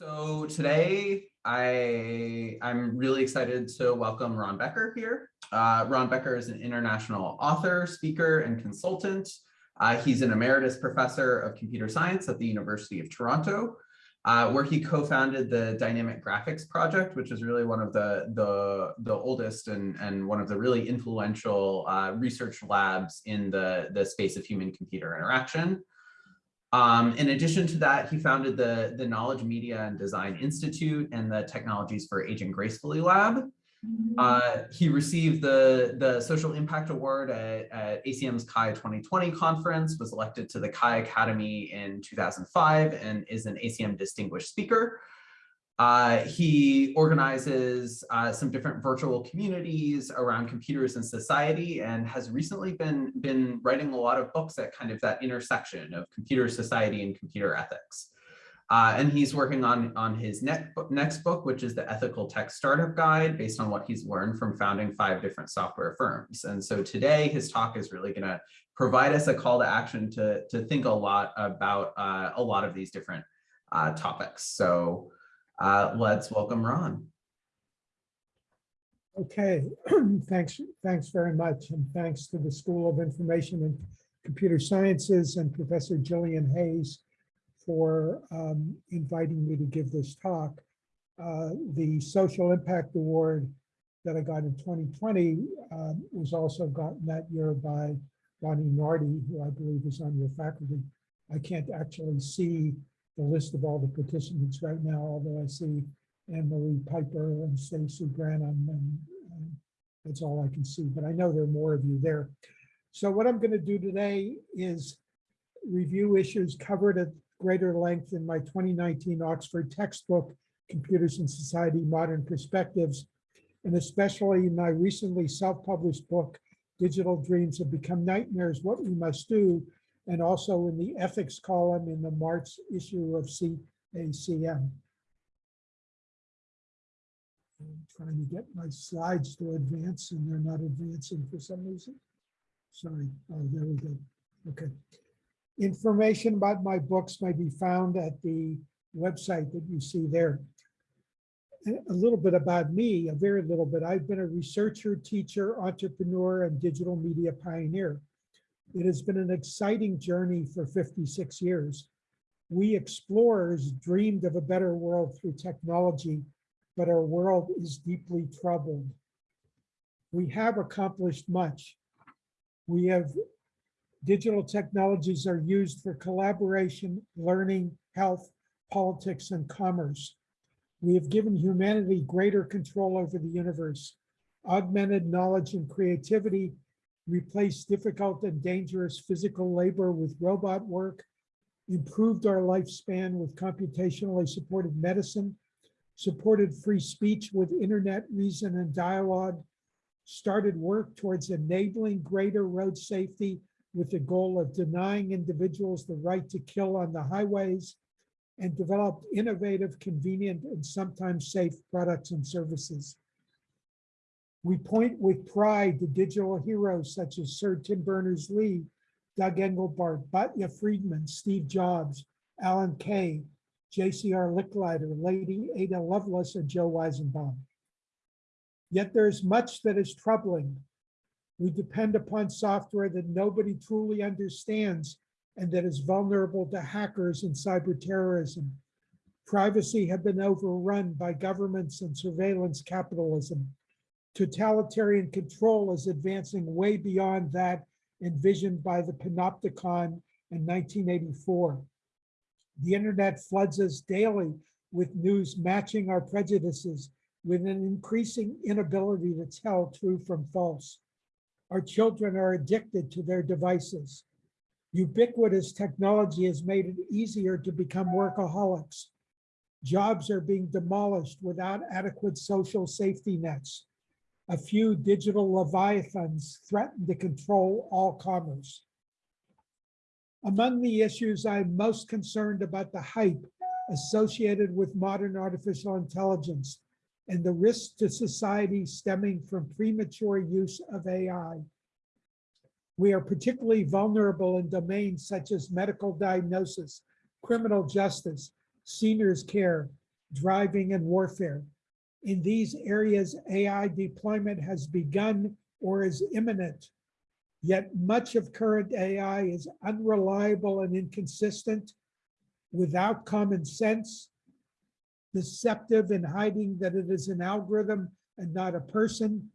So today I, I'm really excited to welcome Ron Baecker here. Uh, Ron Baecker is an international author, speaker, and consultant. Uh, he's an emeritus professor of computer science at the University of Toronto, uh, where he co-founded the Dynamic Graphics Project, which is really one of the, the, the oldest and, and one of the really influential uh, research labs in the, the space of human-computer interaction. Um, in addition to that, he founded the, the Knowledge Media and Design Institute and the Technologies for Aging Gracefully Lab. Uh, he received the, the Social Impact Award at, at ACM's CHI 2020 conference, was elected to the CHI Academy in 2005, and is an ACM Distinguished Speaker. Uh, he organizes uh, some different virtual communities around computers and society and has recently been, been writing a lot of books at kind of that intersection of computer society and computer ethics. Uh, and he's working on, on his next book, next book, which is the Ethical Tech Startup Guide, based on what he's learned from founding five different software firms. And so today his talk is really going to provide us a call to action to, to think a lot about uh, a lot of these different uh, topics. So uh, let's welcome Ron. Okay, thanks, thanks very much. And thanks to the School of Information and Computer Sciences and Professor Gillian Hayes for um, inviting me to give this talk. Uh, the Social Impact Award that I got in 2020 um, was also gotten that year by Bonnie Nardi, who I believe is on your faculty. I can't actually see the list of all the participants right now, although I see Anne Marie Piper and Stacy Branham, and, and that's all I can see, but I know there are more of you there. So what I'm going to do today is review issues covered at greater length in my 2019 Oxford textbook, Computers and Society, Modern Perspectives, and especially in my recently self-published book, Digital Dreams Have Become Nightmares, What We Must Do, and also in the ethics column in the March issue of CACM. I'm trying to get my slides to advance and they're not advancing for some reason. Sorry, oh, there we go. Okay. Information about my books may be found at the website that you see there. A little bit about me, a very little bit. I've been a researcher, teacher, entrepreneur, and digital media pioneer. It has been an exciting journey for 56 years. We explorers dreamed of a better world through technology, but our world is deeply troubled. We have accomplished much. We have digital technologies are used for collaboration, learning, health, politics, and commerce. We have given humanity greater control over the universe, augmented knowledge and creativity, replaced difficult and dangerous physical labor with robot work, improved our lifespan with computationally supported medicine, supported free speech with internet reason and dialogue, started work towards enabling greater road safety with the goal of denying individuals the right to kill on the highways, and developed innovative, convenient, and sometimes safe products and services. We point with pride to digital heroes such as Sir Tim Berners-Lee, Doug Engelbart, Batya Friedman, Steve Jobs, Alan Kay, JCR Licklider, Lady Ada Lovelace, and Joe Weizenbaum. Yet there's much that is troubling. We depend upon software that nobody truly understands and that is vulnerable to hackers and cyber terrorism. Privacy have been overrun by governments and surveillance capitalism totalitarian control is advancing way beyond that envisioned by the panopticon in 1984. The internet floods us daily with news matching our prejudices with an increasing inability to tell true from false. Our children are addicted to their devices. Ubiquitous technology has made it easier to become workaholics. Jobs are being demolished without adequate social safety nets a few digital leviathans threaten to control all commerce. Among the issues I'm most concerned about the hype associated with modern artificial intelligence and the risks to society stemming from premature use of AI. We are particularly vulnerable in domains such as medical diagnosis, criminal justice, seniors care, driving, and warfare. In these areas, AI deployment has begun or is imminent. Yet much of current AI is unreliable and inconsistent, without common sense, deceptive in hiding that it is an algorithm and not a person,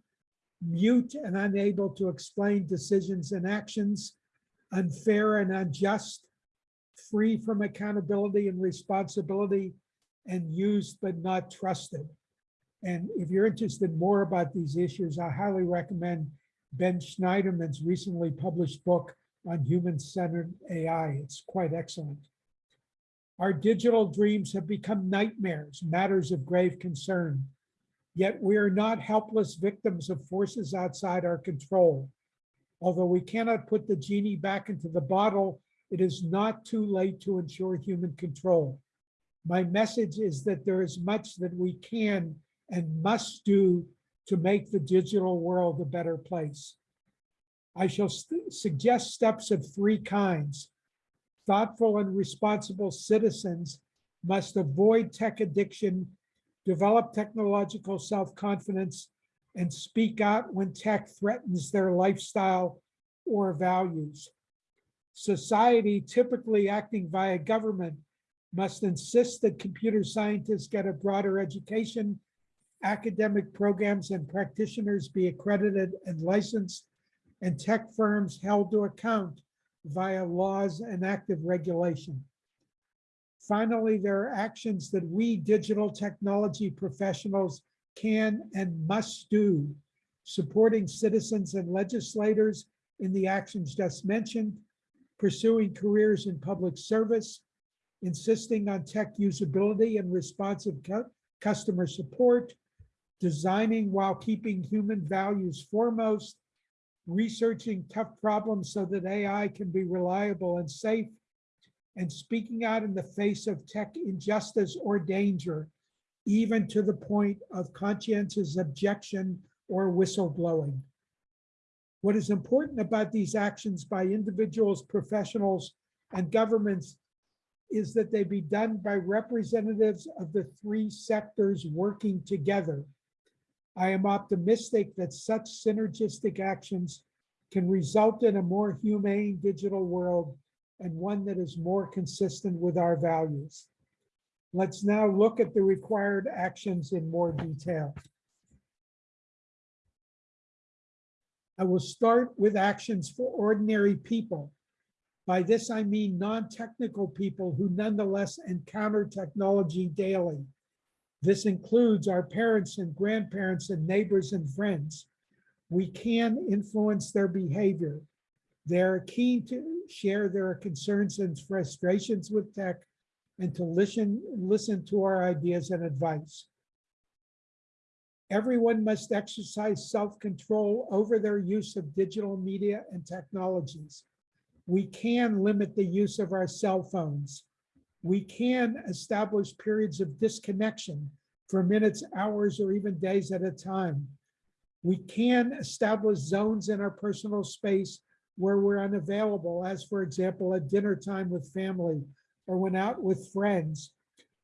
mute and unable to explain decisions and actions, unfair and unjust, free from accountability and responsibility, and used but not trusted. And if you're interested more about these issues, I highly recommend Ben Shneiderman's recently published book on human-centered AI. It's quite excellent. Our digital dreams have become nightmares, matters of grave concern. Yet we are not helpless victims of forces outside our control. Although we cannot put the genie back into the bottle, it is not too late to ensure human control. My message is that there is much that we can and must do to make the digital world a better place. I shall st- suggest steps of three kinds. Thoughtful and responsible citizens must avoid tech addiction, develop technological self-confidence, and speak out when tech threatens their lifestyle or values. Society, typically acting via government, must insist that computer scientists get a broader education academic programs and practitioners be accredited and licensed, and tech firms held to account via laws and active regulation. Finally, there are actions that we digital technology professionals can and must do, supporting citizens and legislators in the actions just mentioned, pursuing careers in public service, insisting on tech usability and responsive cu- customer support, designing while keeping human values foremost, researching tough problems so that AI can be reliable and safe, and speaking out in the face of tech injustice or danger, even to the point of conscientious objection or whistleblowing. What is important about these actions by individuals, professionals, and governments is that they be done by representatives of the three sectors working together. I am optimistic that such synergistic actions can result in a more humane digital world and one that is more consistent with our values. Let's now look at the required actions in more detail. I will start with actions for ordinary people. By this, I mean non-technical people who nonetheless encounter technology daily. This includes our parents and grandparents and neighbors and friends. We can influence their behavior. They're keen to share their concerns and frustrations with tech and to listen, listen to our ideas and advice. Everyone must exercise self-control over their use of digital media and technologies. We can limit the use of our cell phones. We can establish periods of disconnection for minutes, hours, or even days at a time. We can establish zones in our personal space where we're unavailable, as for example, at dinner time with family or when out with friends.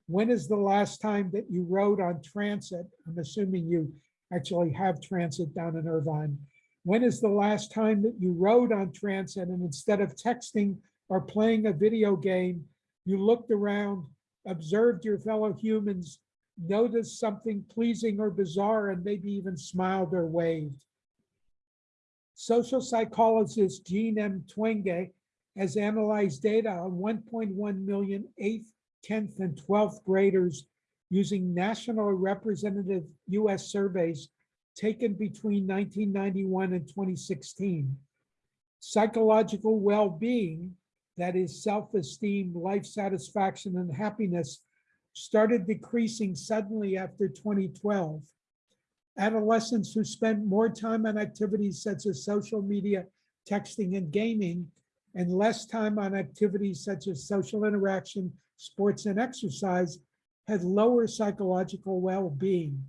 When is the last time that you rode on transit? I'm assuming you actually have transit down in Irvine. When is the last time that you rode on transit and instead of texting or playing a video game, you looked around, observed your fellow humans, noticed something pleasing or bizarre, and maybe even smiled or waved? Social psychologist Jean M. Twenge has analyzed data on 1.1 million 8th, 10th, and 12th graders using national representative US surveys taken between 1991 and 2016. Psychological well-being, that is self-esteem, life satisfaction, and happiness, started decreasing suddenly after 2012. Adolescents who spent more time on activities such as social media, texting, and gaming, and less time on activities such as social interaction, sports, and exercise had lower psychological well-being.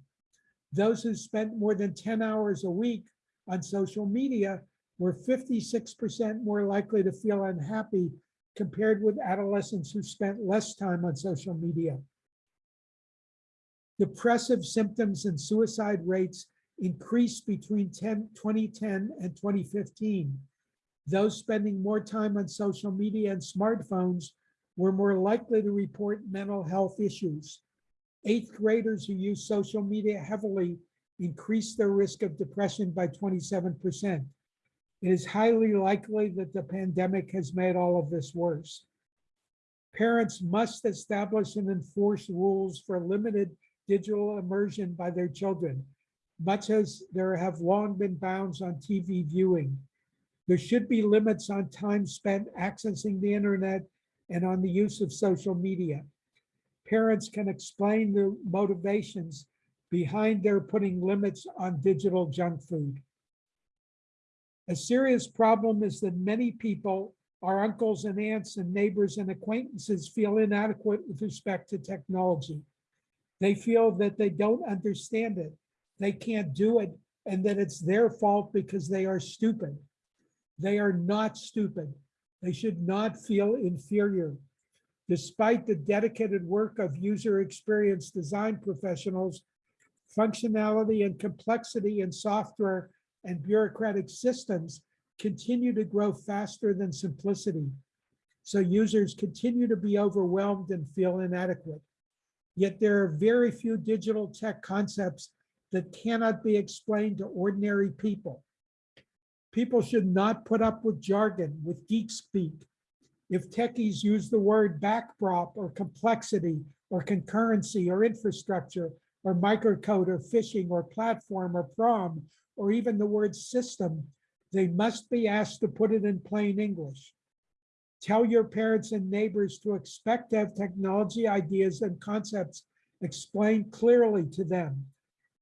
Those who spent more than 10 hours a week on social media were 56% more likely to feel unhappy compared with adolescents who spent less time on social media. Depressive symptoms and suicide rates increased between 10, 2010 and 2015. Those spending more time on social media and smartphones were more likely to report mental health issues. Eighth graders who use social media heavily increased their risk of depression by 27%. It is highly likely that the pandemic has made all of this worse. Parents must establish and enforce rules for limited digital immersion by their children, much as there have long been bounds on TV viewing. There should be limits on time spent accessing the internet and on the use of social media. Parents can explain the motivations behind their putting limits on digital junk food. A serious problem is that many people, our uncles and aunts and neighbors and acquaintances feel inadequate with respect to technology. They feel that they don't understand it, they can't do it, and that it's their fault because they are stupid. They are not stupid. They should not feel inferior. Despite the dedicated work of user experience design professionals, functionality and complexity in software and bureaucratic systems continue to grow faster than simplicity. So users continue to be overwhelmed and feel inadequate. Yet there are very few digital tech concepts that cannot be explained to ordinary people. People should not put up with jargon, with geek speak. If techies use the word backprop or complexity or concurrency or infrastructure or microcode or phishing or platform or prom or even the word system, they must be asked to put it in plain English. Tell your parents and neighbors to expect to have technology ideas and concepts explained clearly to them.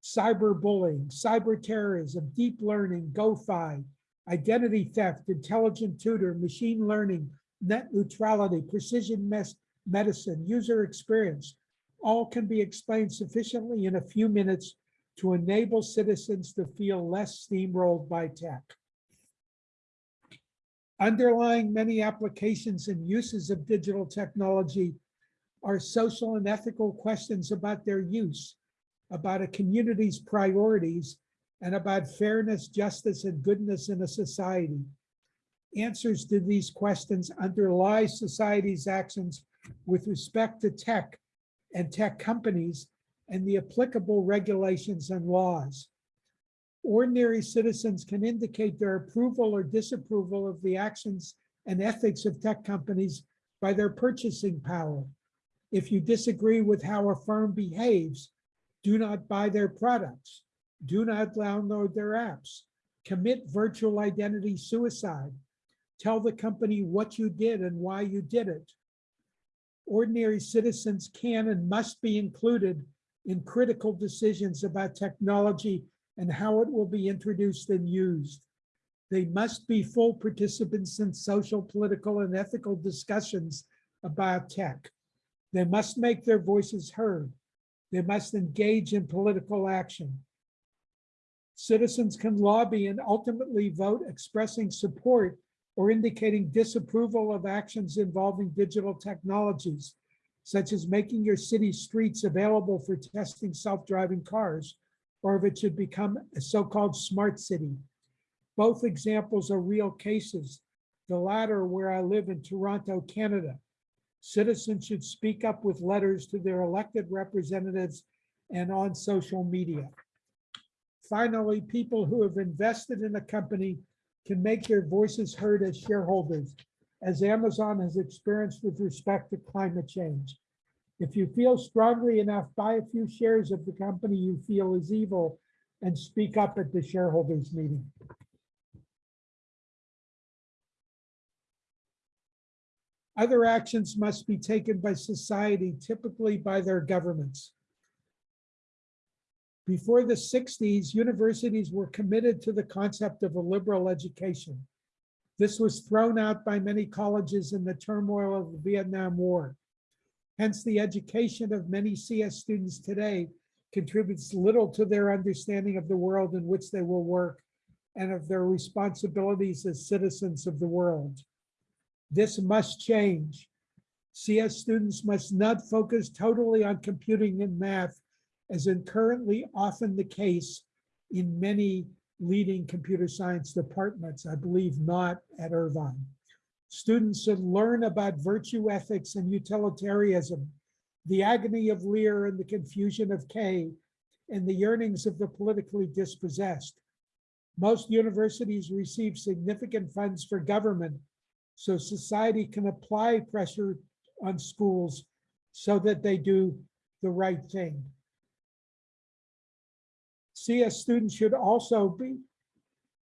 Cyberbullying, cyber terrorism, deep learning, GOFAI, identity theft, intelligent tutor, machine learning, net neutrality, precision medicine, user experience, all can be explained sufficiently in a few minutes to enable citizens to feel less steamrolled by tech. Underlying many applications and uses of digital technology are social and ethical questions about their use, about a community's priorities, and about fairness, justice, and goodness in a society. Answers to these questions underlie society's actions with respect to tech and tech companies and the applicable regulations and laws. Ordinary citizens can indicate their approval or disapproval of the actions and ethics of tech companies by their purchasing power. If you disagree with how a firm behaves, do not buy their products. Do not download their apps. Commit virtual identity suicide. Tell the company what you did and why you did it. Ordinary citizens can and must be included in critical decisions about technology and how it will be introduced and used. They must be full participants in social, political, and ethical discussions about tech. They must make their voices heard. They must engage in political action. Citizens can lobby and ultimately vote expressing support or indicating disapproval of actions involving digital technologies, such as making your city streets available for testing self-driving cars, or if it should become a so-called smart city. Both examples are real cases, the latter where I live in Toronto, Canada. Citizens should speak up with letters to their elected representatives and on social media. Finally, people who have invested in a company can make their voices heard as shareholders, as Amazon has experienced with respect to climate change. If you feel strongly enough, buy a few shares of the company you feel is evil and speak up at the shareholders meeting. Other actions must be taken by society, typically by their governments. Before the 60s, universities were committed to the concept of a liberal education. This was thrown out by many colleges in the turmoil of the Vietnam War. Hence, the education of many CS students today contributes little to their understanding of the world in which they will work and of their responsibilities as citizens of the world. This must change. CS students must not focus totally on computing and math, as in currently often the case in many leading computer science departments, I believe not at Irvine. Students should learn about virtue ethics and utilitarianism, the agony of Lear and the confusion of Kay, and the yearnings of the politically dispossessed. Most universities receive significant funds for government, so society can apply pressure on schools so that they do the right thing. CS students should also be,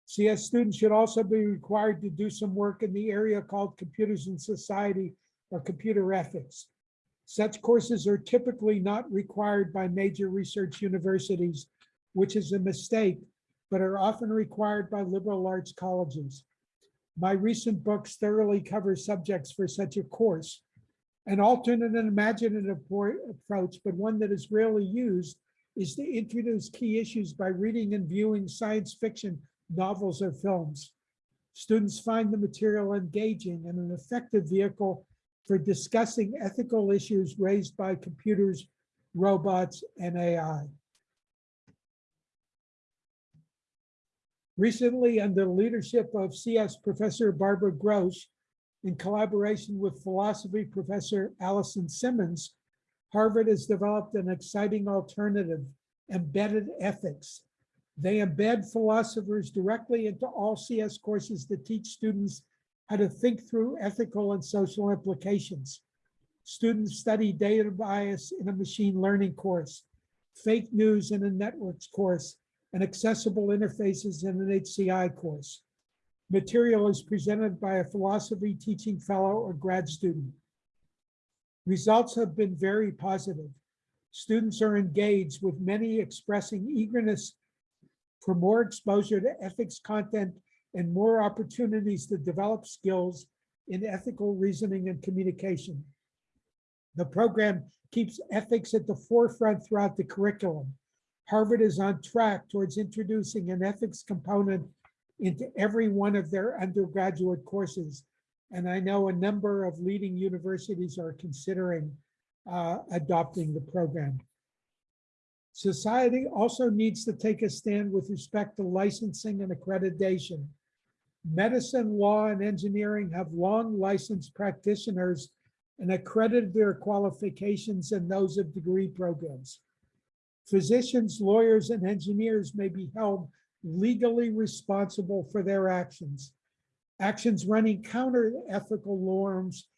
CS students should also be required to do some work in the area called computers and society or computer ethics. Such courses are typically not required by major research universities, which is a mistake, but are often required by liberal arts colleges. My recent books thoroughly cover subjects for such a course. An alternate and imaginative approach, but one that is rarely used, is to introduce key issues by reading and viewing science fiction novels or films. Students find the material engaging and an effective vehicle for discussing ethical issues raised by computers, robots, and AI. Recently, under the leadership of CS Professor Barbara Grosz, in collaboration with philosophy professor Alison Simmons, Harvard has developed an exciting alternative, embedded ethics. They embed philosophers directly into all CS courses to teach students how to think through ethical and social implications. Students study data bias in a machine learning course, fake news in a networks course, and accessible interfaces in an HCI course. Material is presented by a philosophy teaching fellow or grad student. Results have been very positive. Students are engaged with many expressing eagerness for more exposure to ethics content and more opportunities to develop skills in ethical reasoning and communication. The program keeps ethics at the forefront throughout the curriculum. Harvard is on track towards introducing an ethics component into every one of their undergraduate courses. And I know a number of leading universities are considering uh, adopting the program. Society also needs to take a stand with respect to licensing and accreditation. Medicine, law, and engineering have long licensed practitioners and accredited their qualifications and those of degree programs. Physicians, lawyers, and engineers may be held legally responsible for their actions. Actions running counter ethical norms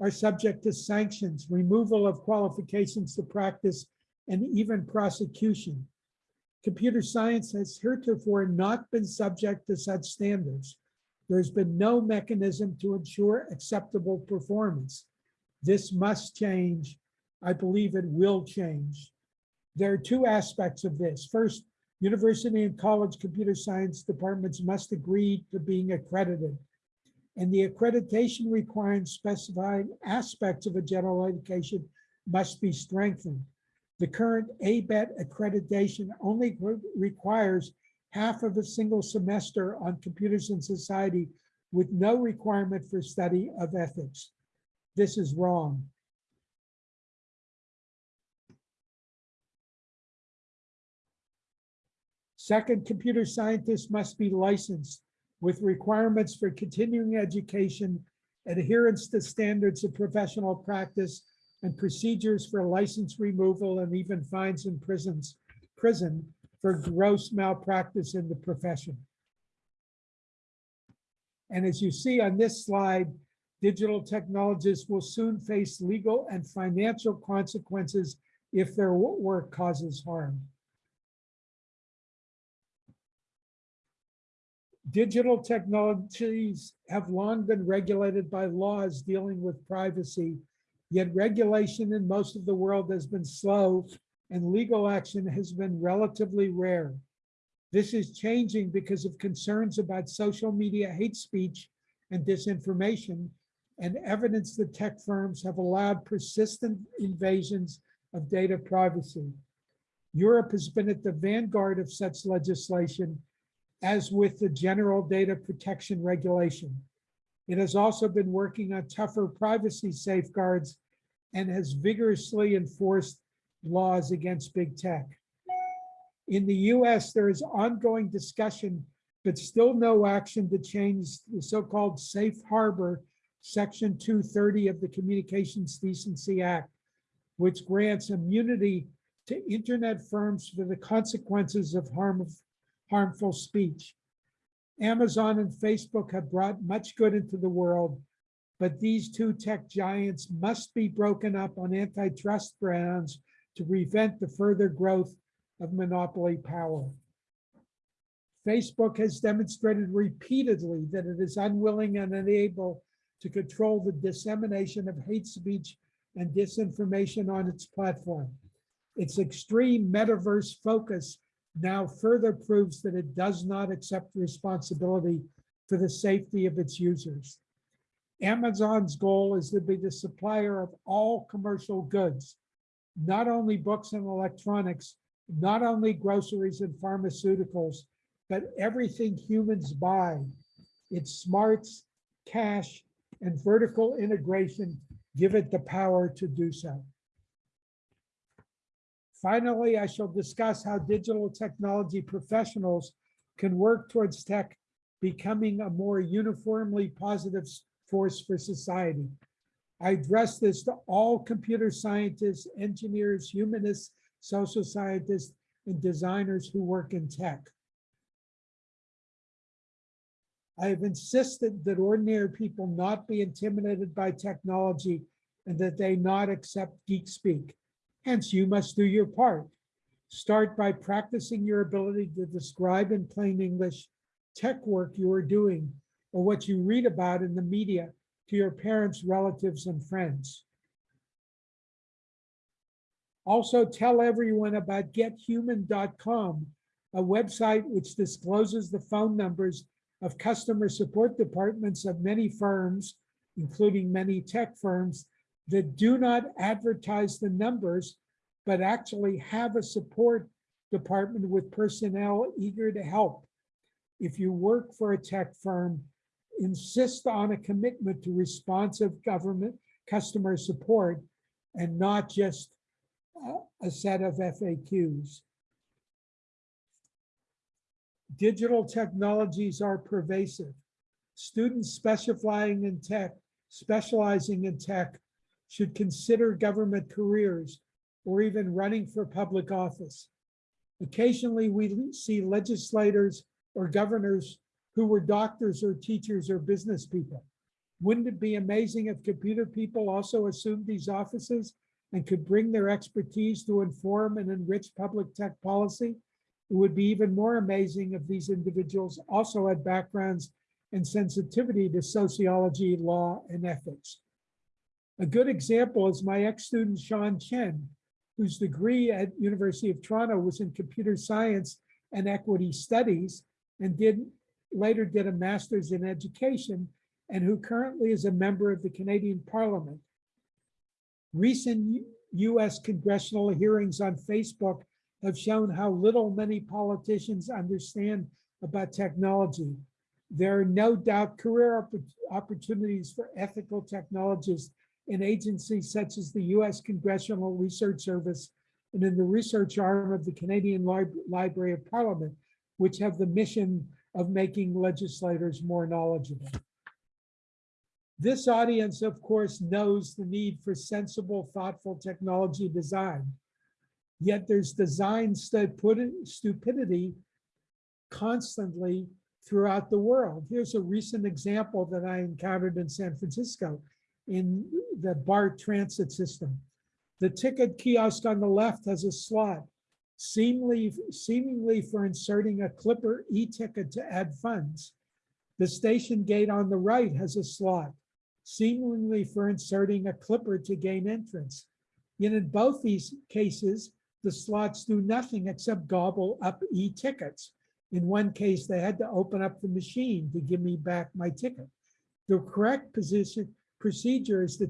are subject to sanctions, removal of qualifications to practice, and even prosecution. Computer science has heretofore not been subject to such standards. There's been no mechanism to ensure acceptable performance. This must change. I believe it will change. There are two aspects of this. First, university and college computer science departments must agree to being accredited. And the accreditation requirements specifying aspects of a general education must be strengthened. The current ABET accreditation only requires half of a single semester on computers and society with no requirement for study of ethics. This is wrong. Second, computer scientists must be licensed with requirements for continuing education, adherence to standards of professional practice, and procedures for license removal and even fines in prisons, prison for gross malpractice in the profession. And as you see on this slide, digital technologists will soon face legal and financial consequences if their work causes harm. Digital technologies have long been regulated by laws dealing with privacy, yet regulation in most of the world has been slow and legal action has been relatively rare. This is changing because of concerns about social media hate speech and disinformation and evidence that tech firms have allowed persistent invasions of data privacy. Europe has been at the vanguard of such legislation, as with the General Data Protection Regulation. It has also been working on tougher privacy safeguards and has vigorously enforced laws against big tech. In the US, there is ongoing discussion, but still no action to change the so-called safe harbor, section 230 of the Communications Decency Act, which grants immunity to internet firms for the consequences of harm, harmful speech. Amazon and Facebook have brought much good into the world, but these two tech giants must be broken up on antitrust grounds to prevent the further growth of monopoly power. Facebook has demonstrated repeatedly that it is unwilling and unable to control the dissemination of hate speech and disinformation on its platform. Its extreme metaverse focus now further proves that it does not accept responsibility for the safety of its users. Amazon's goal is to be the supplier of all commercial goods, not only books and electronics, not only groceries and pharmaceuticals, but everything humans buy. Its smarts, cash, and vertical integration give it the power to do so. Finally, I shall discuss how digital technology professionals can work towards tech becoming a more uniformly positive force for society. I address this to all computer scientists, engineers, humanists, social scientists, and designers who work in tech. I have insisted that ordinary people not be intimidated by technology and that they not accept geek speak. Hence, you must do your part. Start by practicing your ability to describe in plain English tech work you are doing or what you read about in the media to your parents, relatives, and friends. Also tell everyone about gethuman.com, a website which discloses the phone numbers of customer support departments of many firms, including many tech firms, that do not advertise the numbers, but actually have a support department with personnel eager to help. If you work for a tech firm, insist on a commitment to responsive government customer support and not just a set of FAQs. Digital technologies are pervasive. Students specifying in tech, specializing in tech should consider government careers or even running for public office. Occasionally, we see legislators or governors who were doctors or teachers or business people. Wouldn't it be amazing if computer people also assumed these offices and could bring their expertise to inform and enrich public tech policy? It would be even more amazing if these individuals also had backgrounds and sensitivity to sociology, law, and ethics. A good example is my ex-student Shaun Chen, whose degree at University of Toronto was in computer science and equity studies and did later did a master's in education and who currently is a member of the Canadian Parliament. Recent US congressional hearings on Facebook have shown how little many politicians understand about technology. There are no doubt career opportunities for ethical technologists in agencies such as the US Congressional Research Service and in the research arm of the Canadian Lib Library of Parliament, which have the mission of making legislators more knowledgeable. This audience, of course, knows the need for sensible, thoughtful technology design. Yet there's design stupidity constantly throughout the world. Here's a recent example that I encountered in San Francisco in the BART transit system. The ticket kiosk on the left has a slot seemingly, seemingly for inserting a Clipper e-ticket to add funds. The station gate on the right has a slot, seemingly for inserting a Clipper to gain entrance. Yet in both these cases, the slots do nothing except gobble up e-tickets. In one case, they had to open up the machine to give me back my ticket. The correct position procedure is to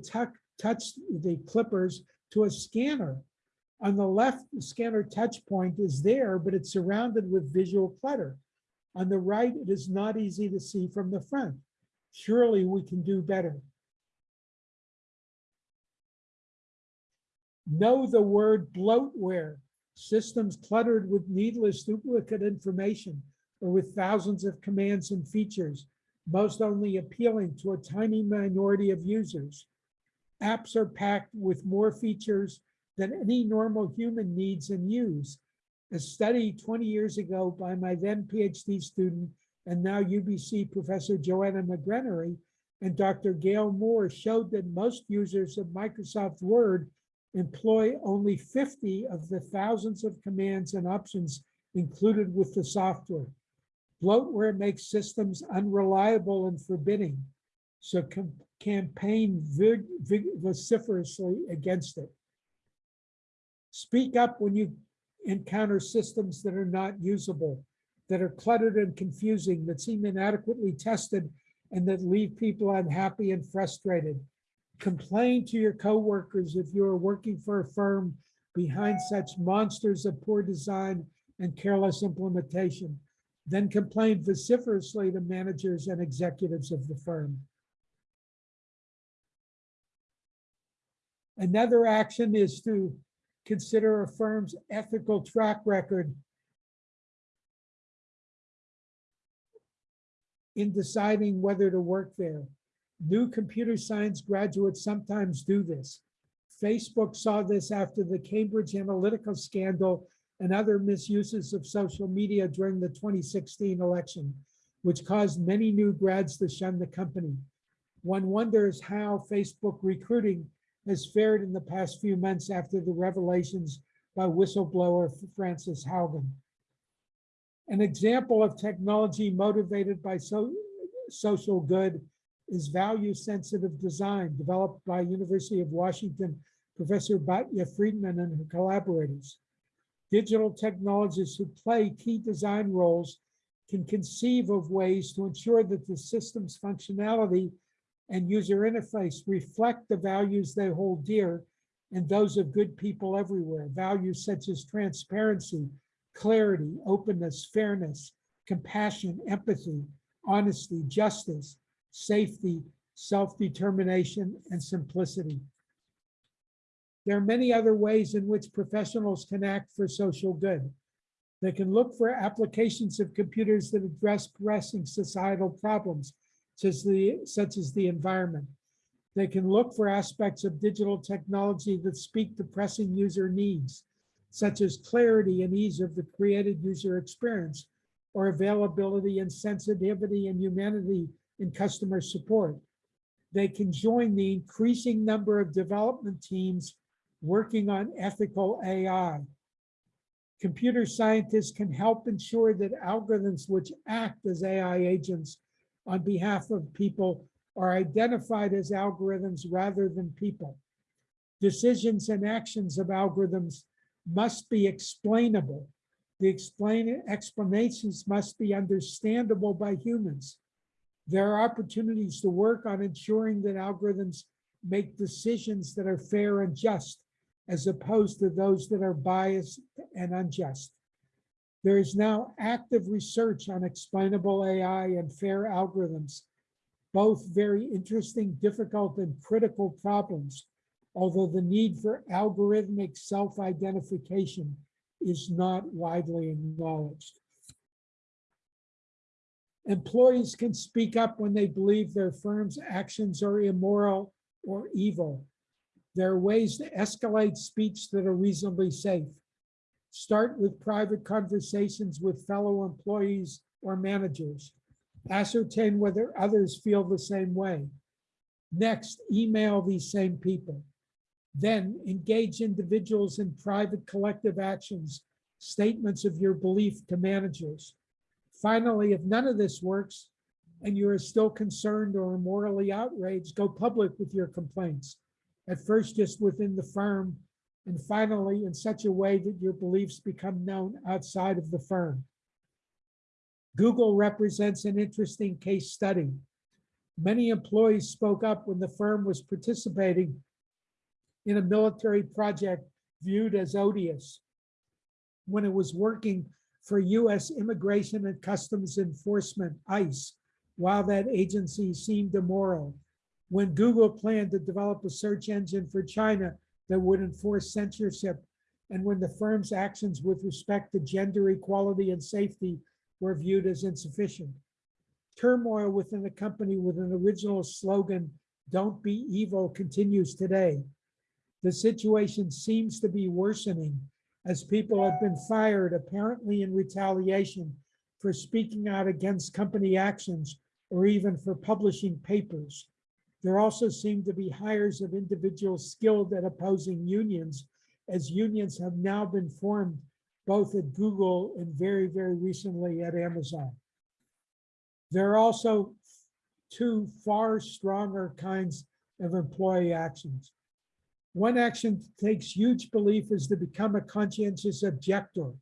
touch the clippers to a scanner on the left, the scanner touch point is there, but it's surrounded with visual clutter. On the right, it is not easy to see from the front. Surely we can do better. Know the word bloatware, systems cluttered with needless duplicate information or with thousands of commands and features, most only appealing to a tiny minority of users. Apps are packed with more features than any normal human needs and use. A study 20 years ago by my then PhD student and now UBC Professor Joanna McGrenere and Dr. Gale Moore showed that most users of Microsoft Word employ only 50 of the thousands of commands and options included with the software. Bloatware makes systems unreliable and forbidding, so campaign vociferously against it. Speak up when you encounter systems that are not usable, that are cluttered and confusing, that seem inadequately tested, and that leave people unhappy and frustrated. Complain to your coworkers if you are working for a firm behind such monsters of poor design and careless implementation. Then complain vociferously to managers and executives of the firm. Another action is to consider a firm's ethical track record in deciding whether to work there. New computer science graduates sometimes do this. Facebook saw this after the Cambridge Analytica scandal and other misuses of social media during the 2016 election, which caused many new grads to shun the company. One wonders how Facebook recruiting has fared in the past few months after the revelations by whistleblower Frances Haugen. An example of technology motivated by so, social good is value-sensitive design developed by University of Washington Professor Batya Friedman and her collaborators. Digital technologists who play key design roles can conceive of ways to ensure that the system's functionality and user interface reflect the values they hold dear and those of good people everywhere, values such as transparency, clarity, openness, fairness, compassion, empathy, honesty, justice, safety, self-determination, and simplicity. There are many other ways in which professionals can act for social good. They can look for applications of computers that address pressing societal problems, such as the, such as the environment. They can look for aspects of digital technology that speak to pressing user needs, such as clarity and ease of the created user experience, or availability and sensitivity and humanity in customer support. They can join the increasing number of development teams working on ethical AI. Computer scientists can help ensure that algorithms which act as AI agents on behalf of people are identified as algorithms rather than people. Decisions and actions of algorithms must be explainable. The explain, explanations must be understandable by humans. There are opportunities to work on ensuring that algorithms make decisions that are fair and just, as opposed to those that are biased and unjust. There is now active research on explainable AI and fair algorithms, both very interesting, difficult, and critical problems, although the need for algorithmic self-identification is not widely acknowledged. Employees can speak up when they believe their firm's actions are immoral or evil. There are ways to escalate speech that are reasonably safe. Start with private conversations with fellow employees or managers. Ascertain whether others feel the same way. Next, email these same people. Then engage individuals in private collective actions, statements of your belief to managers. Finally, if none of this works and you are still concerned or morally outraged, go public with your complaints. At first, just within the firm, and finally, in such a way that your beliefs become known outside of the firm. Google represents an interesting case study. Many employees spoke up when the firm was participating in a military project viewed as odious when it was working for US Immigration and Customs Enforcement, ICE, while that agency seemed immoral. When Google planned to develop a search engine for China that would enforce censorship and when the firm's actions with respect to gender equality and safety were viewed as insufficient. Turmoil within the company with an original slogan, "Don't be evil," continues today. The situation seems to be worsening as people have been fired apparently in retaliation for speaking out against company actions or even for publishing papers. There also seem to be hires of individuals skilled at opposing unions as unions have now been formed both at Google and very, very recently at Amazon. There are also two far stronger kinds of employee actions. One action takes huge belief is to become a conscientious objector,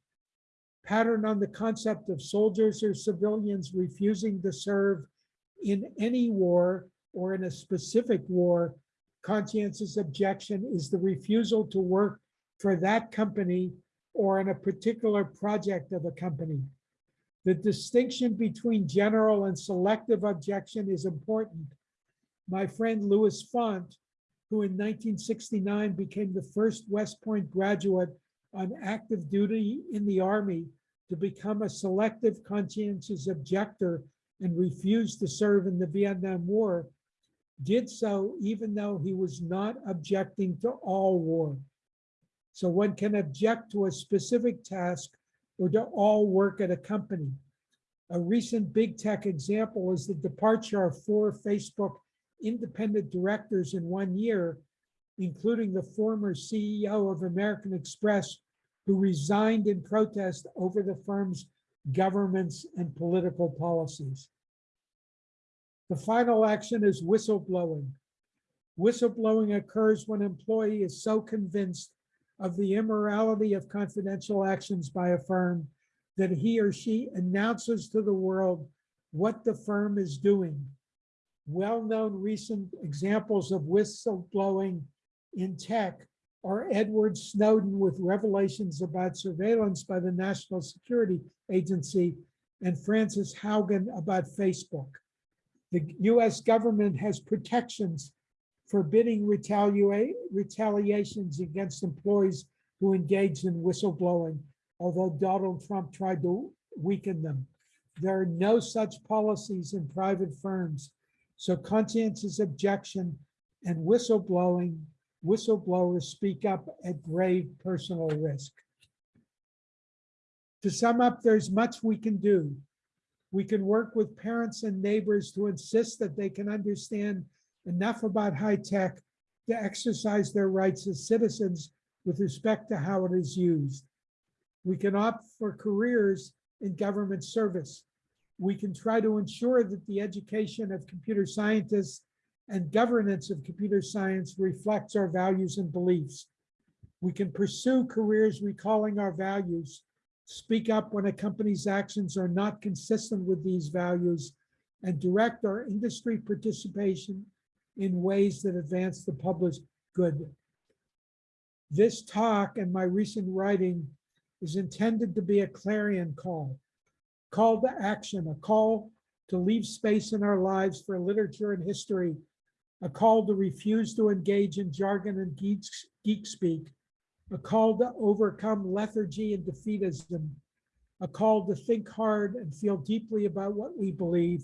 patterned on the concept of soldiers or civilians refusing to serve in any war or in a specific war. Conscientious objection is the refusal to work for that company or in a particular project of a company. The distinction between general and selective objection is important. My friend Louis Font, who in 1969 became the first West Point graduate on active duty in the Army to become a selective conscientious objector and refused to serve in the Vietnam War, did so even though he was not objecting to all war. So one can object to a specific task or to all work at a company. A recent big tech example is the departure of four Facebook independent directors in one year, including the former CEO of American Express, who resigned in protest over the firm's governments and political policies. The final action is whistleblowing. Whistleblowing occurs when an employee is so convinced of the immorality of confidential actions by a firm that he or she announces to the world what the firm is doing. Well-known recent examples of whistleblowing in tech are Edward Snowden with revelations about surveillance by the National Security Agency and Frances Haugen about Facebook. The US government has protections forbidding retaliations against employees who engage in whistleblowing, although Donald Trump tried to weaken them. There are no such policies in private firms. So conscientious objection and whistleblowing, whistleblowers speak up at grave personal risk. To sum up, there's much we can do. We can work with parents and neighbors to insist that they can understand enough about high tech to exercise their rights as citizens with respect to how it is used. We can opt for careers in government service. We can try to ensure that the education of computer scientists and governance of computer science reflects our values and beliefs. We can pursue careers recalling our values, speak up when a company's actions are not consistent with these values, and direct our industry participation in ways that advance the public good. This talk and my recent writing is intended to be a clarion call, call to action, a call to leave space in our lives for literature and history, a call to refuse to engage in jargon and geek, geek speak, a call to overcome lethargy and defeatism, a call to think hard and feel deeply about what we believe,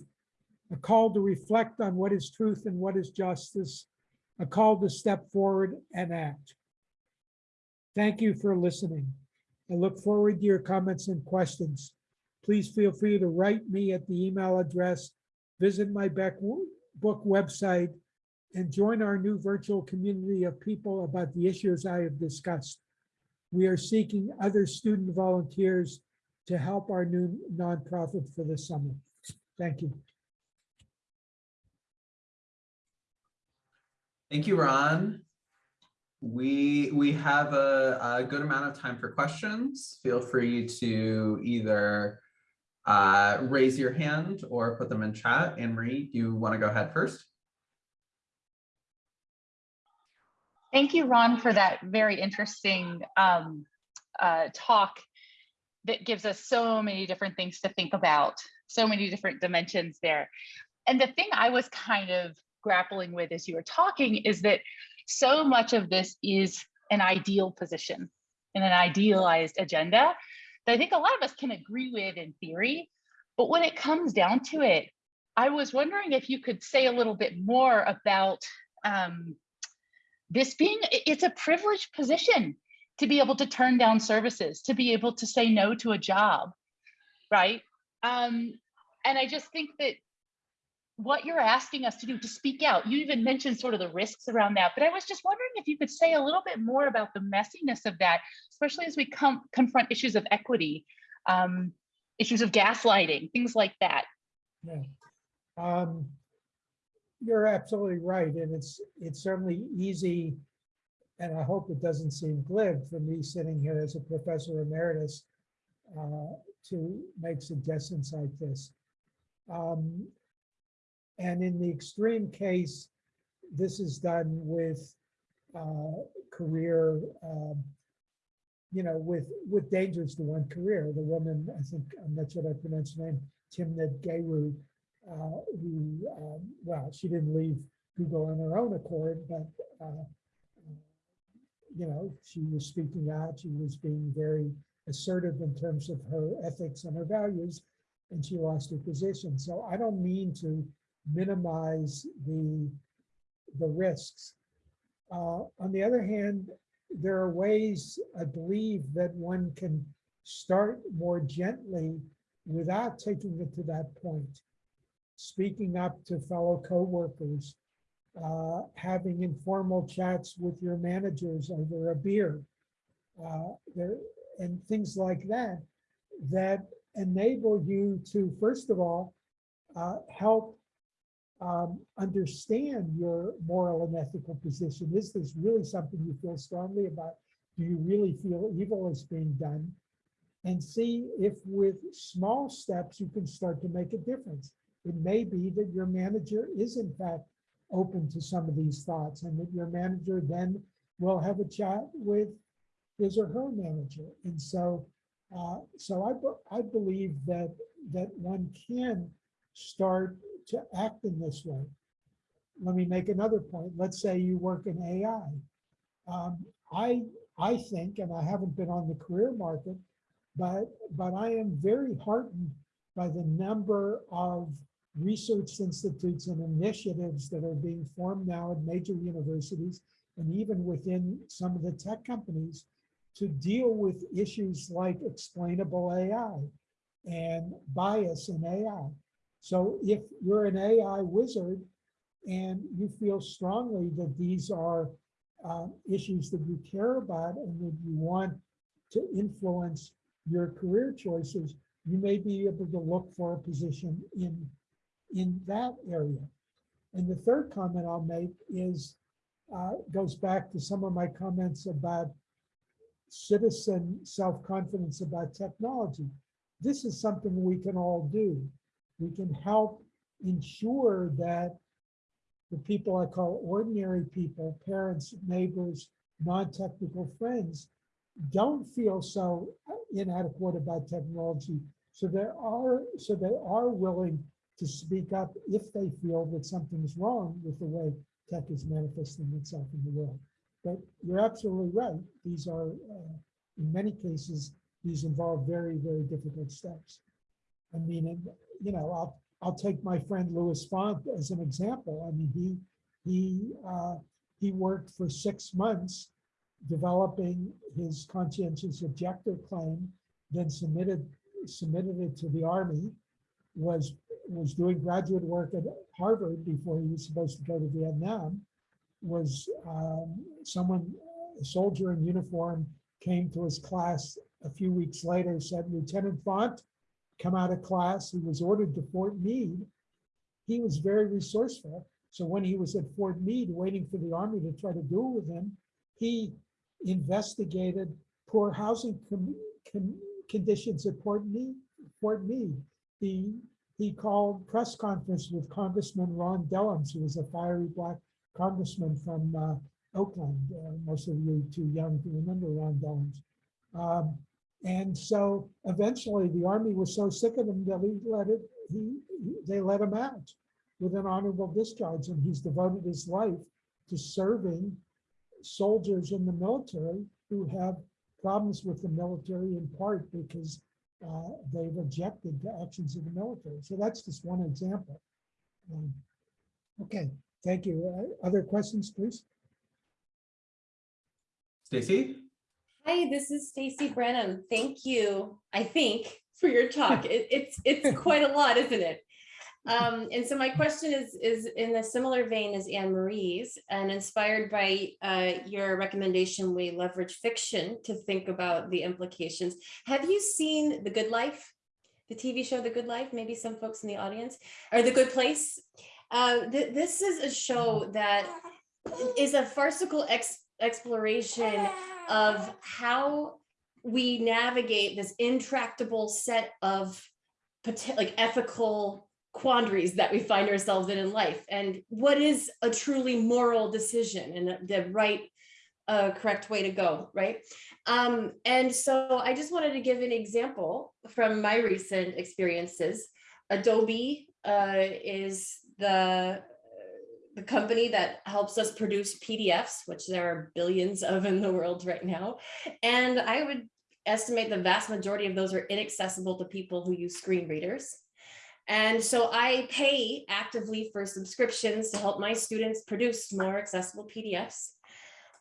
a call to reflect on what is truth and what is justice, a call to step forward and act. Thank you for listening. I look forward to your comments and questions. Please feel free to write me at the email address, visit my book website, and join our new virtual community of people about the issues I have discussed. We are seeking other student volunteers to help our new nonprofit for the summer. Thank you. Thank you, Ron. We we have a, a good amount of time for questions. Feel free to either uh, raise your hand or put them in chat. Anne Marie, do you want to go ahead first? Thank you, Ron, for that very interesting um, uh, talk that gives us so many different things to think about, so many different dimensions there. And the thing I was kind of grappling with as you were talking is that so much of this is an ideal position and an idealized agenda that I think a lot of us can agree with in theory. But when it comes down to it, I was wondering if you could say a little bit more about um, this being, it's a privileged position to be able to turn down services, to be able to say no to a job, right? Um, and I just think that what you're asking us to do to speak out, you even mentioned sort of the risks around that, but I was just wondering if you could say a little bit more about the messiness of that, especially as we come confront issues of equity, um, issues of gaslighting, things like that. Yeah. Um, You're absolutely right, and it's, it's certainly easy, and I hope it doesn't seem glib for me sitting here as a professor emeritus uh, to make suggestions like this. Um, And in the extreme case, this is done with uh, career, um, you know, with, with dangers to one career. The woman, I think, I'm not sure I pronounced her name, Timnit Gebru, uh, who, um, well, she didn't leave Google on her own accord, but, uh, you know, she was speaking out, she was being very assertive in terms of her ethics and her values, and she lost her position. So I don't mean to minimize the, the risks. Uh, on the other hand, there are ways, I believe, that one can start more gently without taking it to that point. Speaking up to fellow coworkers, uh, having informal chats with your managers over a beer, uh, there, and things like that, that enable you to, first of all, uh, help um, understand your moral and ethical position. Is this really something you feel strongly about? Do you really feel evil is being done? And see if with small steps you can start to make a difference. It may be that your manager is in fact open to some of these thoughts and that your manager then will have a chat with his or her manager. And so, uh, so I, I believe that, that one can start to act in this way. Let me make another point. Let's say you work in AI. Um, I, I think, and I haven't been on the career market, but, but I am very heartened by the number of research institutes and initiatives that are being formed now at major universities and even within some of the tech companies to deal with issues like explainable AI and bias in AI. So if you're an AI wizard and you feel strongly that these are uh, issues that you care about and that you want to influence your career choices, you may be able to look for a position in, in that area. And the third comment I'll make is, uh, goes back to some of my comments about citizen self-confidence about technology. This is something we can all do. We can help ensure that the people I call ordinary people, parents, neighbors, non-technical friends, don't feel so inadequate about technology. So there are, so they are willing to speak up if they feel that something is wrong with the way tech is manifesting itself in the world. But you're absolutely right. These are, uh, in many cases, these involve very, very difficult steps. I mean, you know, I'll, I'll take my friend Louis Font as an example. I mean, he, he, uh, he worked for six months developing his conscientious objector claim, then submitted, submitted it to the Army, was, was doing graduate work at Harvard before he was supposed to go to Vietnam, was um, someone, a soldier in uniform, came to his class a few weeks later, said, Lieutenant Font, come out of class. He was ordered to Fort Meade. He was very resourceful. So when he was at Fort Meade, waiting for the Army to try to duel with him, he investigated poor housing conditions at Fort Meade. Fort Meade. He, he called press conference with Congressman Ron Dellums, who was a fiery black congressman from uh, Oakland. Uh, most of you too young to remember Ron Dellums. Um, and so eventually the army was so sick of him that he let it, he, he- they let him out with an honorable discharge. And he's devoted his life to serving soldiers in the military who have problems with the military in part because uh, they've objected to actions of the military. So that's just one example. Um, Okay, thank you. Uh, Other questions, please? Stacy? Hi, this is Stacy Branham. Thank you, I think, for your talk. It, it's it's quite a lot, isn't it? Um, and so my question is is in a similar vein as Anne Marie's and inspired by uh, your recommendation, we leverage fiction to think about the implications. Have you seen The Good Life? The TV show The Good Life? Maybe some folks in the audience or The Good Place. Uh, th- this is a show that is a farcical ex- exploration of how we navigate this intractable set of like ethical quandaries that we find ourselves in in life and what is a truly moral decision and the- right uh, correct way to go right um, and so i just wanted to give an example from my recent experiences adobe uh, is the the company that helps us produce PDFs, which there are billions of in the world right now. And I would estimate the vast majority of those are inaccessible to people who use screen readers. And so I pay actively for subscriptions to help my students produce more accessible PDFs.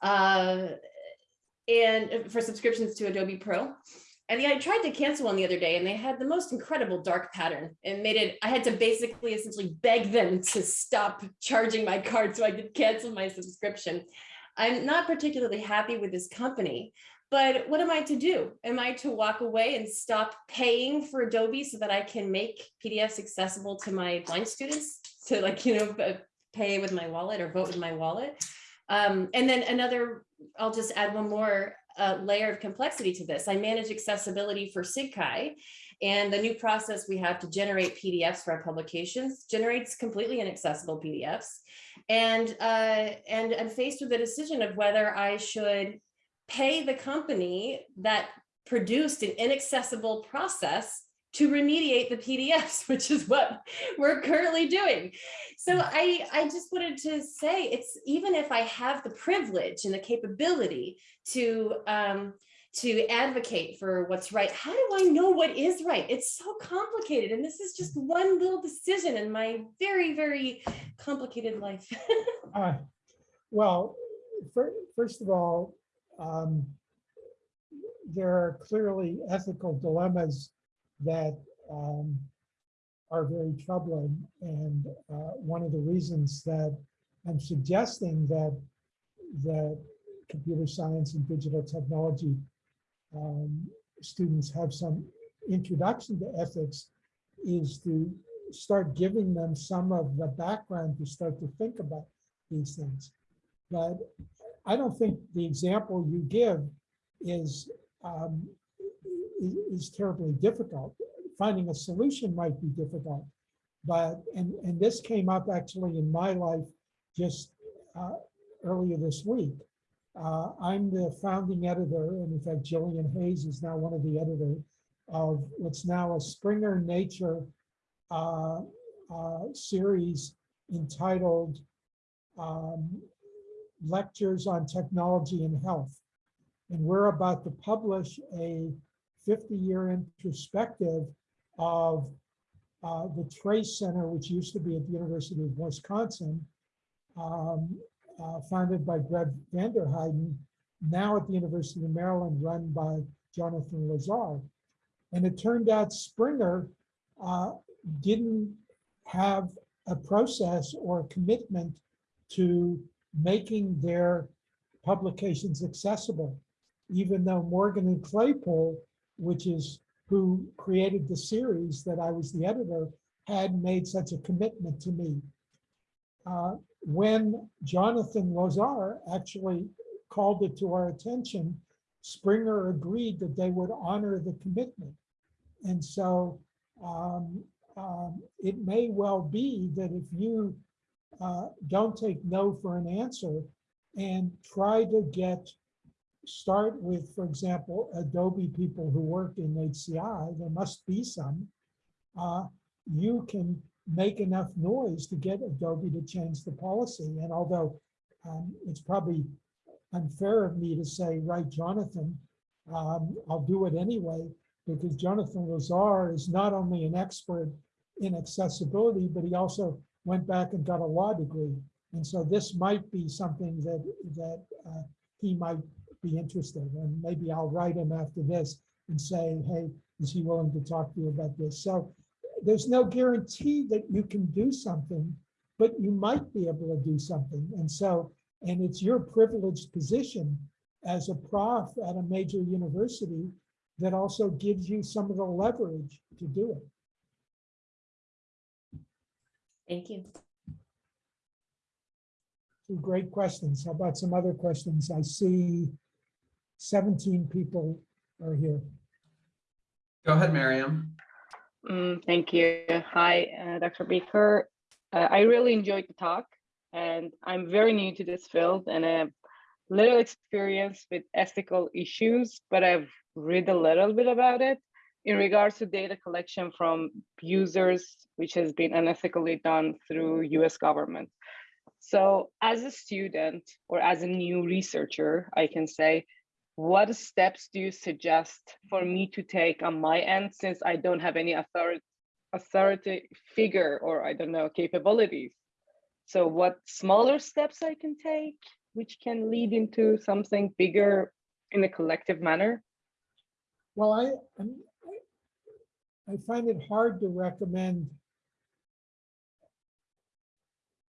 Uh, and for subscriptions to Adobe Pro. And I tried to cancel one the other day and they had the most incredible dark pattern and made it, I had to basically essentially beg them to stop charging my card so I could cancel my subscription. I'm not particularly happy with this company, but what am I to do? Am I to walk away and stop paying for Adobe so that I can make PDFs accessible to my blind students to like, you know, pay with my wallet or vote with my wallet? Um, and then another, I'll just add one more uh, layer of complexity to this. I manage accessibility for SIGCHI and the new process we have to generate PDFs for our publications generates completely inaccessible PDFs. And, uh, and I'm faced with the decision of whether I should pay the company that produced an inaccessible process to remediate the PDFs, which is what we're currently doing. So I, I just wanted to say it's even if I have the privilege and the capability to um, to advocate for what's right, how do I know what is right? It's so complicated. And this is just one little decision in my very, very complicated life. Uh, Well, fir- first of all, um, there are clearly ethical dilemmas that um, are very troubling. And uh, one of the reasons that I'm suggesting that that computer science and digital technology um, students have some introduction to ethics is to start giving them some of the background to start to think about these things. But I don't think the example you give is um, is terribly difficult. Finding a solution might be difficult, but and and this came up actually in my life just uh, earlier this week. Uh, I'm the founding editor, and in fact, Gillian Hayes is now one of the editors of what's now a Springer Nature uh, uh, series entitled um, Lectures on Technology and Health. And we're about to publish a 50-year introspective of uh, the Trace Center, which used to be at the University of Wisconsin, um, uh, founded by Greg Vanderheiden, now at the University of Maryland, run by Jonathan Lazar. And it turned out Springer uh, didn't have a process or a commitment to making their publications accessible, even though Morgan and Claypool, which is who created the series that I was the editor, had made such a commitment to me. Uh, when Jonathan Lazar actually called it to our attention, Springer agreed that they would honor the commitment. And so um, um, it may well be that if you uh, don't take no for an answer and try to get, start with, for example, Adobe people who work in HCI, there must be some, uh, you can make enough noise to get Adobe to change the policy. And although um, it's probably unfair of me to say, right, Jonathan, um, I'll do it anyway, because Jonathan Lazar is not only an expert in accessibility, but he also went back and got a law degree. And so this might be something that, that uh, he might be interested in. Maybe I'll write him after this and say, hey, is he willing to talk to you about this? So there's no guarantee that you can do something, but you might be able to do something. And so, and it's your privileged position as a prof at a major university that also gives you some of the leverage to do it. Thank you. Two great questions. How about some other questions? I see 17 people are here. Go ahead, Miriam. Mm, thank you. Hi, uh, Dr. Baecker. Uh, I really enjoyed the talk, and I'm very new to this field and I have little experience with ethical issues, but I've read a little bit about it in regards to data collection from users, which has been unethically done through US government. So as a student or as a new researcher, I can say, what steps do you suggest for me to take on my end since I don't have any authority, authority figure or I don't know, capabilities? So what smaller steps I can take, which can lead into something bigger in a collective manner? Well, I, I find it hard to recommend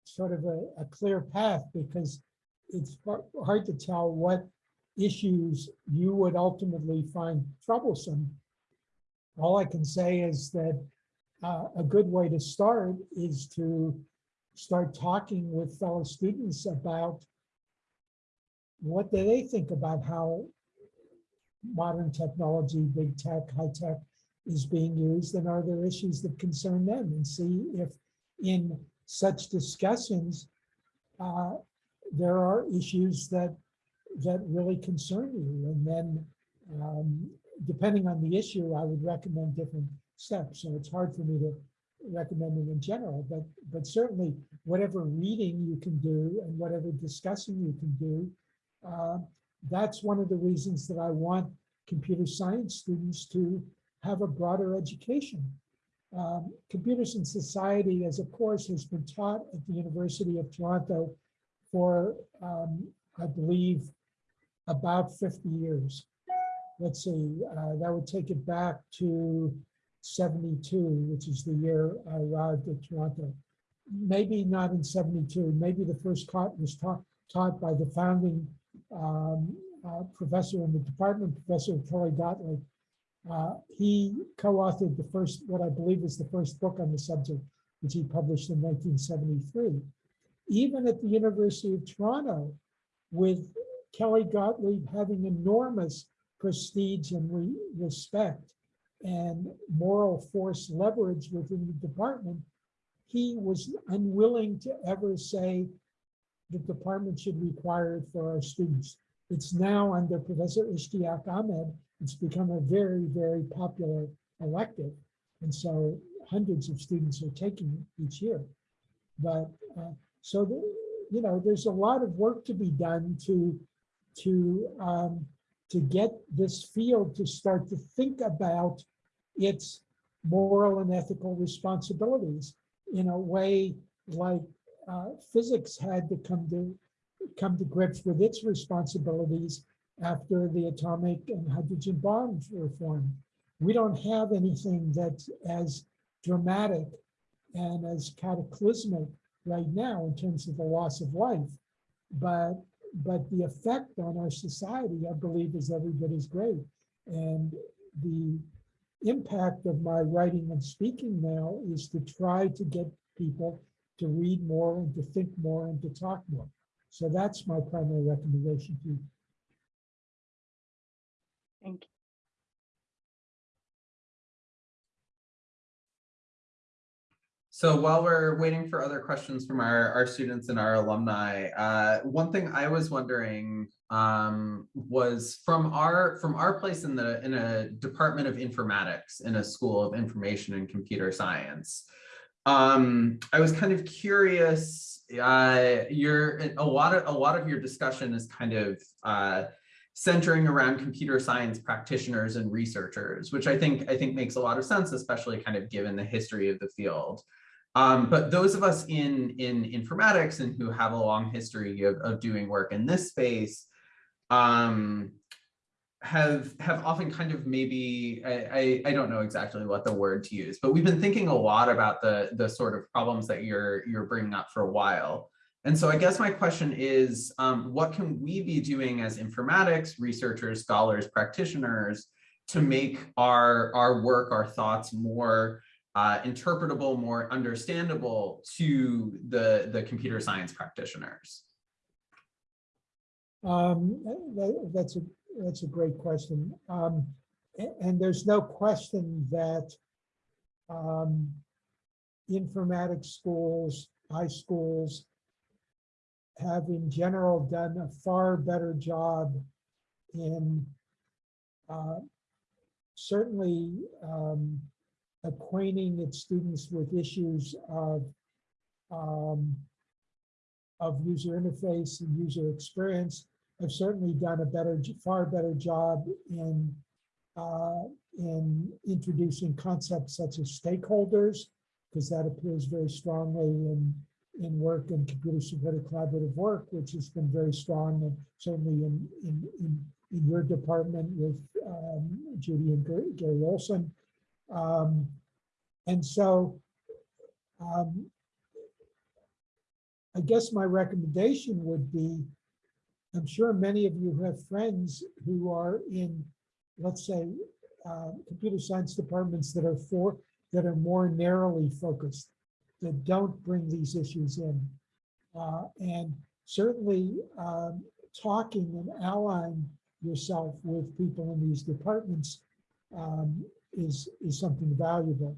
sort of a, a clear path because it's hard to tell what issues you would ultimately find troublesome. All I can say is that uh, a good way to start is to start talking with fellow students about what do they think about how modern technology, big tech, high tech is being used and are there issues that concern them? And see if in such discussions uh, there are issues that that really concern you. And then um, depending on the issue I would recommend different steps. So it's hard for me to recommend it in general but but certainly whatever reading you can do and whatever discussing you can do uh, that's one of the reasons that I want computer science students to have a broader education. Um, Computers in Society as a course has been taught at the University of Toronto for, um, I believe, about 50 years. Let's see, uh, that would take it back to 72, which is the year I arrived at Toronto. Maybe not in 72, maybe the first class was taught, taught by the founding um, uh, professor in the department, Professor Kelly Gotlieb. Uh, he co-authored the first, what I believe is the first book on the subject, which he published in 1973. Even at the University of Toronto, with Kelly Gotlieb having enormous prestige and re respect and moral force leverage within the department, he was unwilling to ever say the department should require it for our students. It's now under Professor Ishtiaque Ahmed, it's become a very, very popular elective. And so hundreds of students are taking it each year. But uh, so, the, you know, there's a lot of work to be done to, to, um, to get this field to start to think about its moral and ethical responsibilities in a way like uh, physics had to come to come to grips with its responsibilities after the atomic and hydrogen bombs were formed. We don't have anything that's as dramatic and as cataclysmic right now in terms of the loss of life. But but the effect on our society, I believe, is every bit as great. And the impact of my writing and speaking now is to try to get people to read more and to think more and to talk more. So that's my primary recommendation to you. Thank you. So while we're waiting for other questions from our, our students and our alumni, uh, one thing I was wondering um, was from our from our place in the in a department of informatics in a school of information and computer science. Um, I was kind of curious, uh, your, a lot of, a lot of your discussion is kind of, uh, centering around computer science practitioners and researchers, which I think, I think makes a lot of sense, especially kind of given the history of the field. Um, but those of us in, in informatics and who have a long history of, of doing work in this space, um, have have often kind of maybe I, I I don't know exactly what the word to use, but we've been thinking a lot about the the sort of problems that you're you're bringing up for a while. And so I guess my question is, um, what can we be doing as informatics researchers, scholars, practitioners to make our our work, our thoughts more uh, interpretable, more understandable to the the computer science practitioners? Um, that, that's a, that's a great question. Um, and, there's no question that um, informatics schools, iSchools have in general done a far better job in uh, certainly um, acquainting its students with issues of um, of user interface and user experience. I've certainly done a better, far better job in uh, in introducing concepts such as stakeholders, because that appears very strongly in in work and computer supported collaborative work, which has been very strong and certainly in in in, in your department with um, Judy and Gar- Gary Olson. Um, and so um, I guess my recommendation would be, I'm sure many of you have friends who are in, let's say, uh, computer science departments that are for, that are more narrowly focused, that don't bring these issues in. Uh, and certainly um, talking and allying yourself with people in these departments um, is, is something valuable.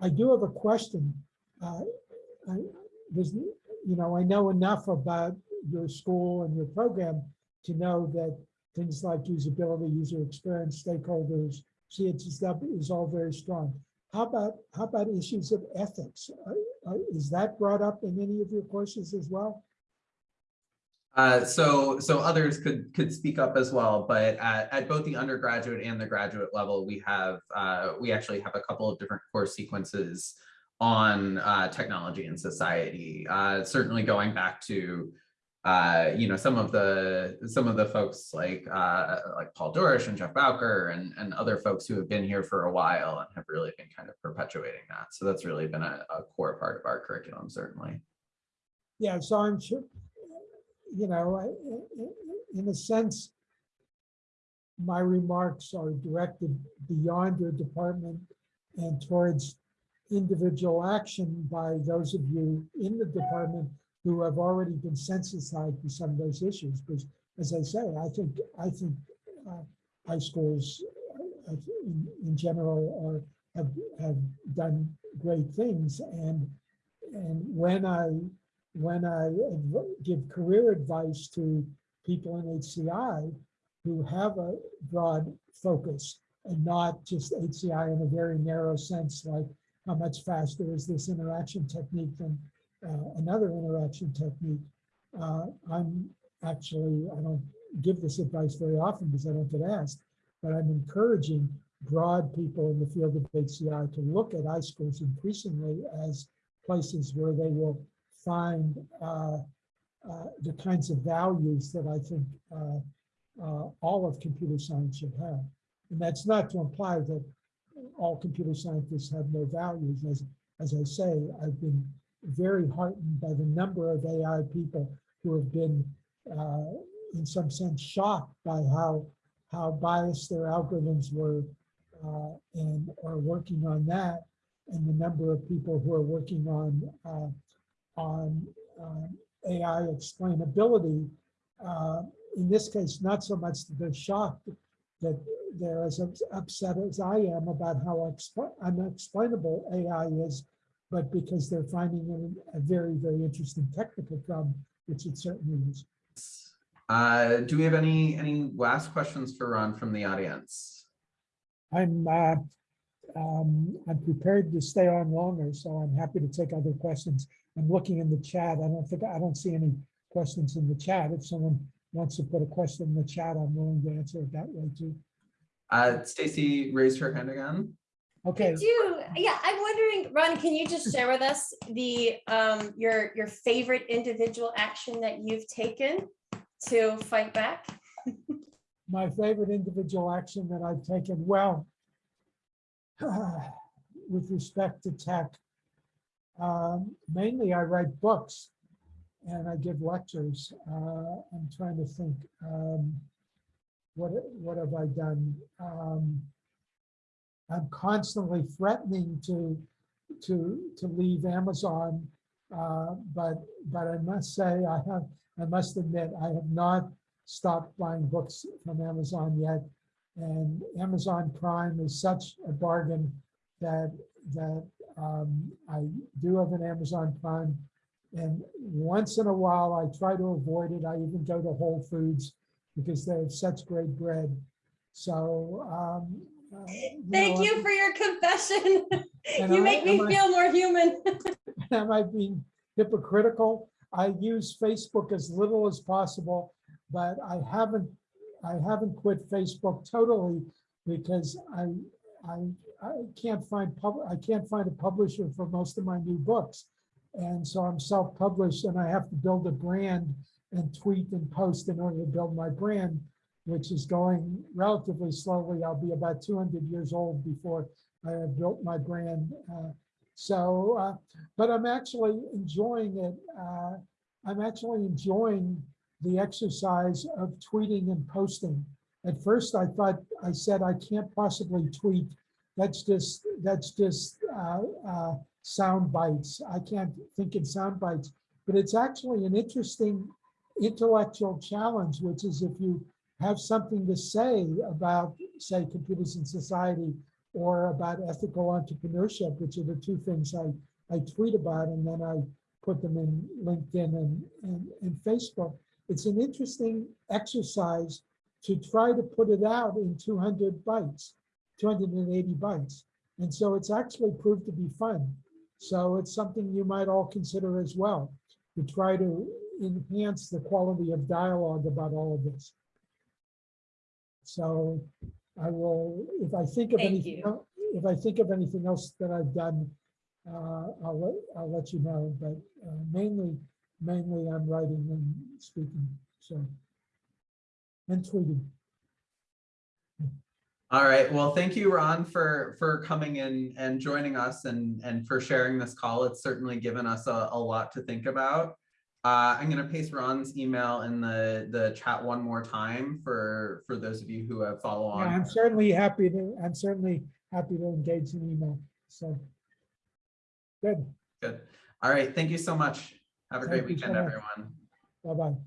I do have a question. Uh, I, you know, I know enough about your school and your program to know that things like usability, user experience, stakeholders, CSCW is all very strong. How about how about issues of ethics? Is that brought up in any of your courses as well? Uh, so so others could could speak up as well, but at, at both the undergraduate and the graduate level, we have uh, we actually have a couple of different course sequences on uh, technology and society. Uh, certainly going back to uh, you know some of the some of the folks like uh, like Paul Dourish and Geof Bowker and and other folks who have been here for a while and have really been kind of perpetuating that. So that's really been a, a core part of our curriculum, certainly. Yeah, so I'm sure, you know, in a sense, my remarks are directed beyond your department and towards individual action by those of you in the department who have already been sensitized to some of those issues. Because as I say, I think, I think uh, iSchools uh, in, in general are, have, have done great things. And, and when I, when I give career advice to people in HCI who have a broad focus and not just HCI in a very narrow sense, like how much faster is this interaction technique than another interaction technique. Uh, I'm actually, I don't give this advice very often because I don't get asked, but I'm encouraging broad people in the field of HCI to look at iSchools increasingly as places where they will find uh, uh, the kinds of values that I think uh, uh, all of computer science should have. And that's not to imply that all computer scientists have no values. As, as I say, I've been very heartened by the number of AI people who have been, uh, in some sense, shocked by how how biased their algorithms were, uh, and are working on that, and the number of people who are working on uh, on um, AI explainability. Uh, in this case, not so much they're shocked that they're as upset as I am about how unexplainable AI is, but because they're finding it a very, very interesting technical problem, which it certainly is. Uh, do we have any any last questions for Ron from the audience? I'm, uh, um, I'm prepared to stay on longer, so I'm happy to take other questions. I'm looking in the chat. I don't think, I don't see any questions in the chat. If someone wants to put a question in the chat, I'm willing to answer it that way too. Uh, Stacy raised her hand again. Okay, Do, yeah, I'm wondering, Ron, can you just share with us the, um, your, your favorite individual action that you've taken to fight back? my favorite individual action that I've taken, well, with respect to tech, um, mainly I write books and I give lectures. Uh, I'm trying to think, um, what, what have I done? Um, I'm constantly threatening to, to, to leave Amazon. Uh, but, but I must say, I have, I must admit, I have not stopped buying books from Amazon yet. And Amazon Prime is such a bargain that, that um, I do have an Amazon Prime. And once in a while, I try to avoid it. I even go to Whole Foods because they have such great bread. So. um, uh, Thank know, you for your confession. You I- make me am I- feel more human. am I being hypocritical? I use Facebook as little as possible, but I haven't, I haven't quit Facebook totally because I, I, I can't find pub, I can't find a publisher for most of my new books. And so I'm self-published and I have to build a brand and tweet and post in order to build my brand, which is going relatively slowly. I'll be about 200 years old before I have built my brand. Uh, so, uh, but I'm actually enjoying it. Uh, I'm actually enjoying the exercise of tweeting and posting. At first, I thought, I said, I can't possibly tweet. That's just, that's just uh, uh, sound bites. I can't think in sound bites. But it's actually an interesting intellectual challenge, which is if you have something to say about, say, computers in society, or about ethical entrepreneurship, which are the two things I, I tweet about, and then I put them in LinkedIn and, and, and Facebook. It's an interesting exercise to try to put it out in 200 bytes, 280 bytes. And so it's actually proved to be fun. So it's something you might all consider as well, to try to enhance the quality of dialogue about all of this. So I will, if I think of Thank anything, you. el- if I think of anything else that I've done, uh, I'll let, I'll let you know, but uh, mainly, mainly I'm writing and speaking, so. And tweeting. All right, well, thank you, Ron, for, for coming in and joining us and, and for sharing this call. It's certainly given us a, a lot to think about. Uh, I'm gonna paste Ron's email in the, the chat one more time for, for those of you who have follow on. Yeah. I'm certainly happy to, I'm certainly happy to engage in email, so. Good, Good. All right, thank you so much. Have a great Thank so weekend, much. everyone. bye-bye.